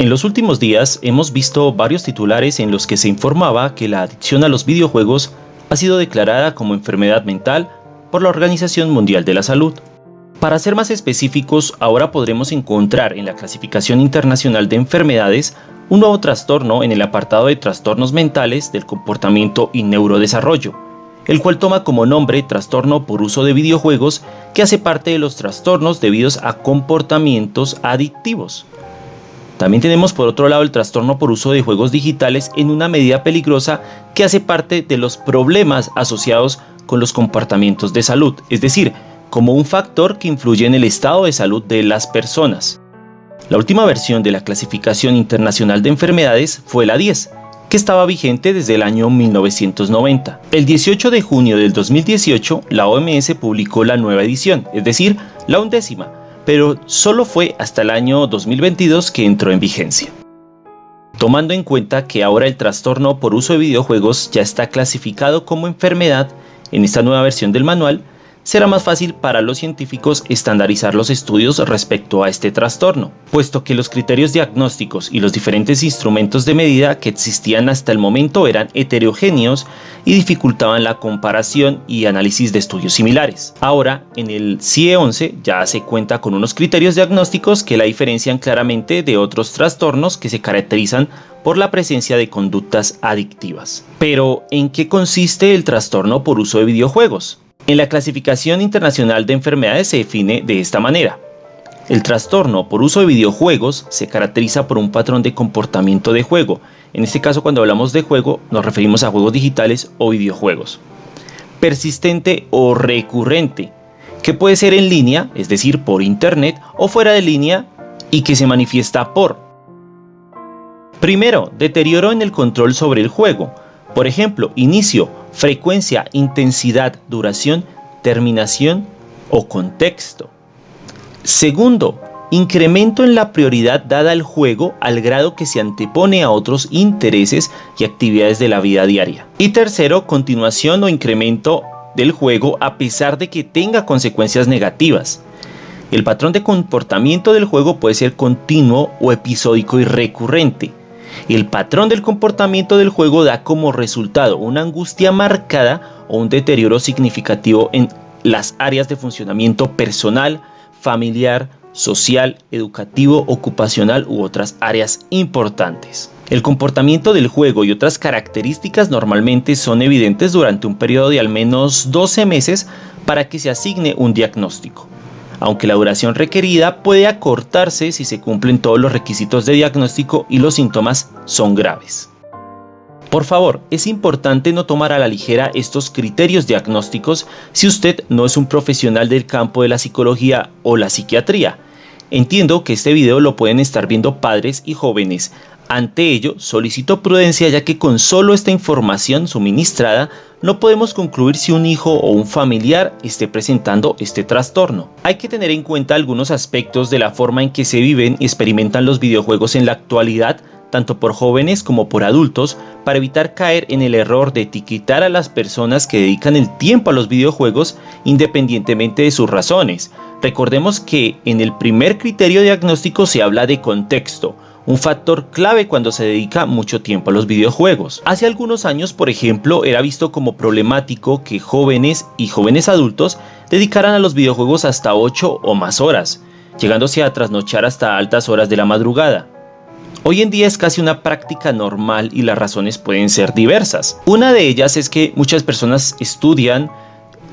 En los últimos días hemos visto varios titulares en los que se informaba que la adicción a los videojuegos ha sido declarada como enfermedad mental por la Organización Mundial de la Salud. Para ser más específicos, ahora podremos encontrar en la clasificación internacional de enfermedades un nuevo trastorno en el apartado de trastornos mentales del comportamiento y neurodesarrollo, el cual toma como nombre trastorno por uso de videojuegos que hace parte de los trastornos debidos a comportamientos adictivos. También tenemos por otro lado el trastorno por uso de juegos digitales en una medida peligrosa que hace parte de los problemas asociados con los comportamientos de salud, es decir, como un factor que influye en el estado de salud de las personas. La última versión de la clasificación internacional de enfermedades fue la 10, que estaba vigente desde el año 1990. El 18 de junio del 2018, la OMS publicó la nueva edición, es decir, la undécima, pero solo fue hasta el año 2022 que entró en vigencia. Tomando en cuenta que ahora el trastorno por uso de videojuegos ya está clasificado como enfermedad en esta nueva versión del manual, será más fácil para los científicos estandarizar los estudios respecto a este trastorno, puesto que los criterios diagnósticos y los diferentes instrumentos de medida que existían hasta el momento eran heterogéneos y dificultaban la comparación y análisis de estudios similares. Ahora, en el CIE 11 ya se cuenta con unos criterios diagnósticos que la diferencian claramente de otros trastornos que se caracterizan por la presencia de conductas adictivas. Pero, ¿en qué consiste el trastorno por uso de videojuegos? En la clasificación internacional de enfermedades se define de esta manera. El trastorno por uso de videojuegos se caracteriza por un patrón de comportamiento de juego. En este caso cuando hablamos de juego nos referimos a juegos digitales o videojuegos. Persistente o recurrente, que puede ser en línea, es decir, por internet, o fuera de línea y que se manifiesta por. Primero, deterioro en el control sobre el juego. Por ejemplo, inicio, frecuencia, intensidad, duración, terminación o contexto. Segundo, incremento en la prioridad dada al juego al grado que se antepone a otros intereses y actividades de la vida diaria. Y tercero, continuación o incremento del juego a pesar de que tenga consecuencias negativas. El patrón de comportamiento del juego puede ser continuo o episódico y recurrente. El patrón del comportamiento del juego da como resultado una angustia marcada o un deterioro significativo en las áreas de funcionamiento personal, familiar, social, educativo, ocupacional u otras áreas importantes. El comportamiento del juego y otras características normalmente son evidentes durante un periodo de al menos 12 meses para que se asigne un diagnóstico aunque la duración requerida puede acortarse si se cumplen todos los requisitos de diagnóstico y los síntomas son graves. Por favor, es importante no tomar a la ligera estos criterios diagnósticos si usted no es un profesional del campo de la psicología o la psiquiatría. Entiendo que este video lo pueden estar viendo padres y jóvenes, ante ello, solicito prudencia ya que con solo esta información suministrada no podemos concluir si un hijo o un familiar esté presentando este trastorno. Hay que tener en cuenta algunos aspectos de la forma en que se viven y experimentan los videojuegos en la actualidad tanto por jóvenes como por adultos, para evitar caer en el error de etiquetar a las personas que dedican el tiempo a los videojuegos independientemente de sus razones. Recordemos que en el primer criterio diagnóstico se habla de contexto, un factor clave cuando se dedica mucho tiempo a los videojuegos. Hace algunos años, por ejemplo, era visto como problemático que jóvenes y jóvenes adultos dedicaran a los videojuegos hasta 8 o más horas, llegándose a trasnochar hasta altas horas de la madrugada. Hoy en día es casi una práctica normal y las razones pueden ser diversas. Una de ellas es que muchas personas estudian,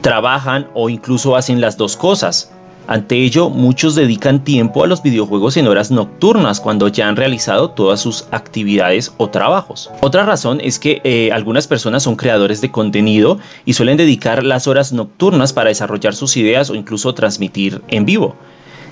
trabajan o incluso hacen las dos cosas. Ante ello, muchos dedican tiempo a los videojuegos en horas nocturnas cuando ya han realizado todas sus actividades o trabajos. Otra razón es que eh, algunas personas son creadores de contenido y suelen dedicar las horas nocturnas para desarrollar sus ideas o incluso transmitir en vivo,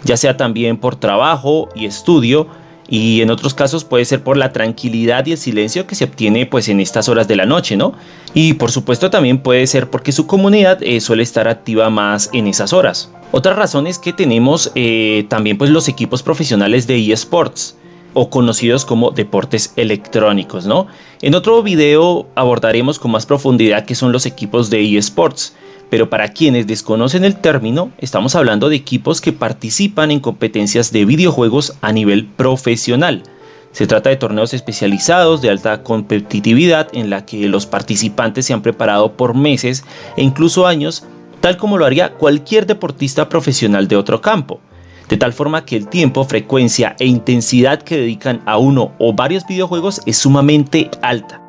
ya sea también por trabajo y estudio, y en otros casos puede ser por la tranquilidad y el silencio que se obtiene pues en estas horas de la noche, ¿no? Y por supuesto también puede ser porque su comunidad eh, suele estar activa más en esas horas. Otra razón es que tenemos eh, también pues los equipos profesionales de eSports o conocidos como deportes electrónicos, ¿no? En otro video abordaremos con más profundidad qué son los equipos de eSports pero para quienes desconocen el término, estamos hablando de equipos que participan en competencias de videojuegos a nivel profesional, Se trata de torneos especializados de alta competitividad en la que los participantes se han preparado por meses e incluso años, tal como lo haría cualquier deportista profesional de otro campo de tal forma que el tiempo, frecuencia e intensidad que dedican a uno o varios videojuegos es sumamente alta.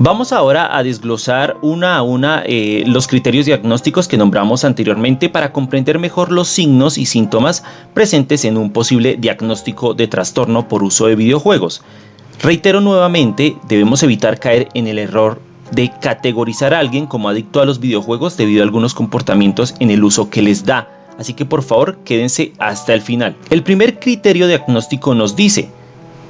Vamos ahora a desglosar una a una eh, los criterios diagnósticos que nombramos anteriormente para comprender mejor los signos y síntomas presentes en un posible diagnóstico de trastorno por uso de videojuegos. Reitero nuevamente, debemos evitar caer en el error de categorizar a alguien como adicto a los videojuegos debido a algunos comportamientos en el uso que les da así que por favor quédense hasta el final. El primer criterio diagnóstico nos dice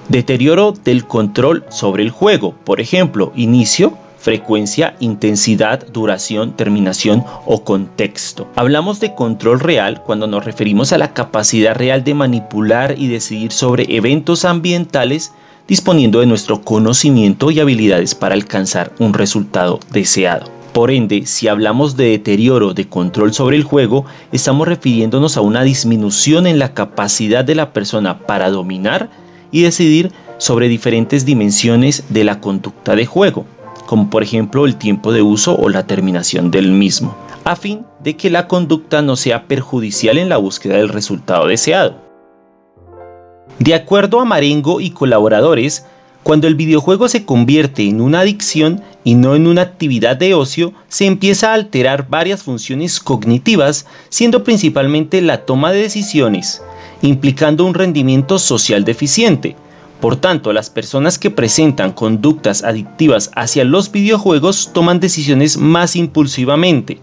deterioro del control sobre el juego, por ejemplo, inicio, frecuencia, intensidad, duración, terminación o contexto. Hablamos de control real cuando nos referimos a la capacidad real de manipular y decidir sobre eventos ambientales disponiendo de nuestro conocimiento y habilidades para alcanzar un resultado deseado. Por ende, si hablamos de deterioro de control sobre el juego, estamos refiriéndonos a una disminución en la capacidad de la persona para dominar y decidir sobre diferentes dimensiones de la conducta de juego, como por ejemplo el tiempo de uso o la terminación del mismo, a fin de que la conducta no sea perjudicial en la búsqueda del resultado deseado. De acuerdo a Marengo y colaboradores, cuando el videojuego se convierte en una adicción y no en una actividad de ocio, se empieza a alterar varias funciones cognitivas, siendo principalmente la toma de decisiones, implicando un rendimiento social deficiente. Por tanto, las personas que presentan conductas adictivas hacia los videojuegos toman decisiones más impulsivamente,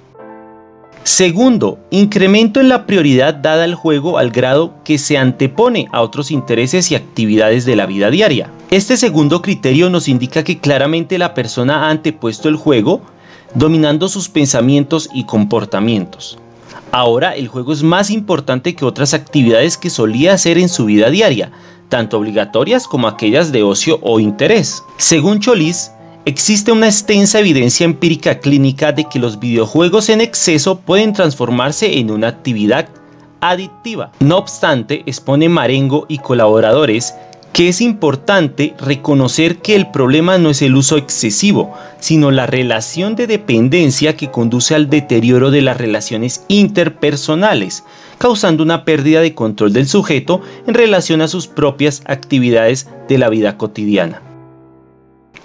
Segundo, incremento en la prioridad dada al juego al grado que se antepone a otros intereses y actividades de la vida diaria. Este segundo criterio nos indica que claramente la persona ha antepuesto el juego, dominando sus pensamientos y comportamientos. Ahora el juego es más importante que otras actividades que solía hacer en su vida diaria, tanto obligatorias como aquellas de ocio o interés. Según Cholis, Existe una extensa evidencia empírica clínica de que los videojuegos en exceso pueden transformarse en una actividad adictiva. No obstante, expone Marengo y colaboradores que es importante reconocer que el problema no es el uso excesivo, sino la relación de dependencia que conduce al deterioro de las relaciones interpersonales, causando una pérdida de control del sujeto en relación a sus propias actividades de la vida cotidiana.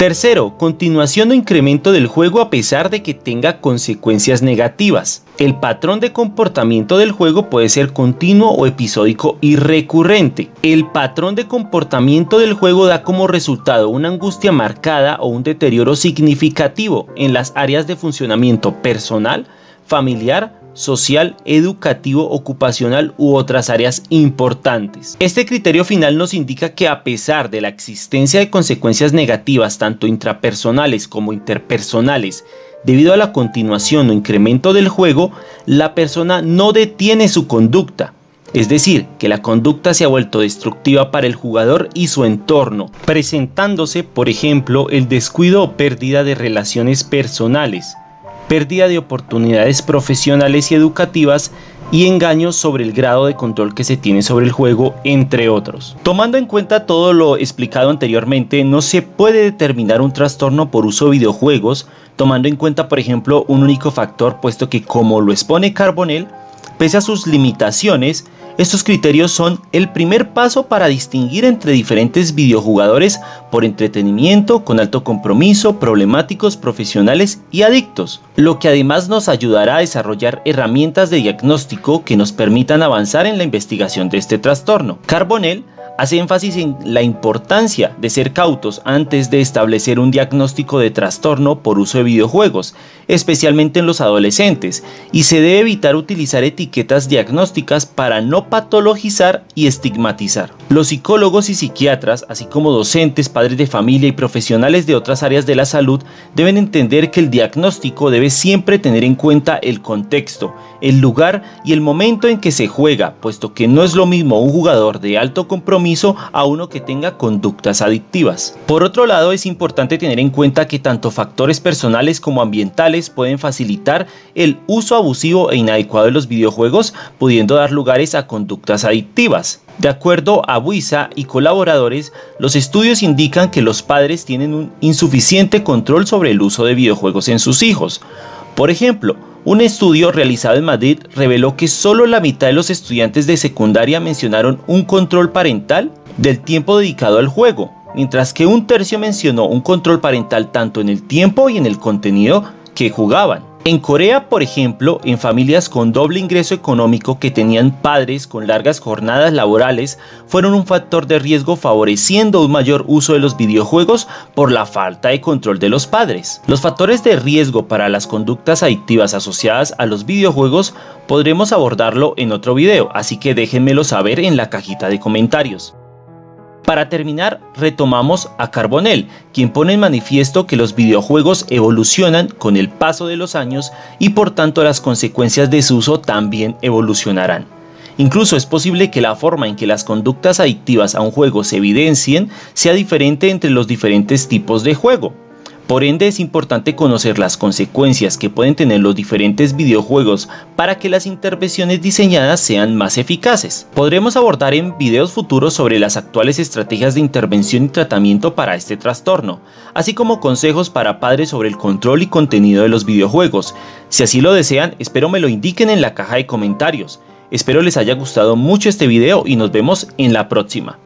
Tercero, continuación o incremento del juego a pesar de que tenga consecuencias negativas. El patrón de comportamiento del juego puede ser continuo o episódico y recurrente. El patrón de comportamiento del juego da como resultado una angustia marcada o un deterioro significativo en las áreas de funcionamiento personal, familiar, social, educativo, ocupacional u otras áreas importantes. Este criterio final nos indica que a pesar de la existencia de consecuencias negativas tanto intrapersonales como interpersonales debido a la continuación o incremento del juego, la persona no detiene su conducta, es decir, que la conducta se ha vuelto destructiva para el jugador y su entorno, presentándose, por ejemplo, el descuido o pérdida de relaciones personales, pérdida de oportunidades profesionales y educativas y engaños sobre el grado de control que se tiene sobre el juego, entre otros. Tomando en cuenta todo lo explicado anteriormente, no se puede determinar un trastorno por uso de videojuegos, tomando en cuenta por ejemplo un único factor, puesto que como lo expone Carbonell, pese a sus limitaciones, estos criterios son el primer paso para distinguir entre diferentes videojugadores por entretenimiento, con alto compromiso, problemáticos, profesionales y adictos, lo que además nos ayudará a desarrollar herramientas de diagnóstico que nos permitan avanzar en la investigación de este trastorno. Carbonell hace énfasis en la importancia de ser cautos antes de establecer un diagnóstico de trastorno por uso de videojuegos, especialmente en los adolescentes, y se debe evitar utilizar etiquetas diagnósticas para no patologizar y estigmatizar. Los psicólogos y psiquiatras, así como docentes, padres de familia y profesionales de otras áreas de la salud, deben entender que el diagnóstico debe siempre tener en cuenta el contexto, el lugar y el momento en que se juega, puesto que no es lo mismo un jugador de alto compromiso a uno que tenga conductas adictivas. Por otro lado, es importante tener en cuenta que tanto factores personales como ambientales pueden facilitar el uso abusivo e inadecuado de los videojuegos, pudiendo dar lugares a conductas adictivas. De acuerdo a Buisa y colaboradores, los estudios indican que los padres tienen un insuficiente control sobre el uso de videojuegos en sus hijos. Por ejemplo, un estudio realizado en Madrid reveló que solo la mitad de los estudiantes de secundaria mencionaron un control parental del tiempo dedicado al juego, mientras que un tercio mencionó un control parental tanto en el tiempo y en el contenido que jugaban. En Corea, por ejemplo, en familias con doble ingreso económico que tenían padres con largas jornadas laborales, fueron un factor de riesgo favoreciendo un mayor uso de los videojuegos por la falta de control de los padres. Los factores de riesgo para las conductas adictivas asociadas a los videojuegos podremos abordarlo en otro video, así que déjenmelo saber en la cajita de comentarios. Para terminar, retomamos a Carbonell, quien pone en manifiesto que los videojuegos evolucionan con el paso de los años y por tanto las consecuencias de su uso también evolucionarán. Incluso es posible que la forma en que las conductas adictivas a un juego se evidencien sea diferente entre los diferentes tipos de juego. Por ende es importante conocer las consecuencias que pueden tener los diferentes videojuegos para que las intervenciones diseñadas sean más eficaces. Podremos abordar en videos futuros sobre las actuales estrategias de intervención y tratamiento para este trastorno, así como consejos para padres sobre el control y contenido de los videojuegos. Si así lo desean, espero me lo indiquen en la caja de comentarios. Espero les haya gustado mucho este video y nos vemos en la próxima.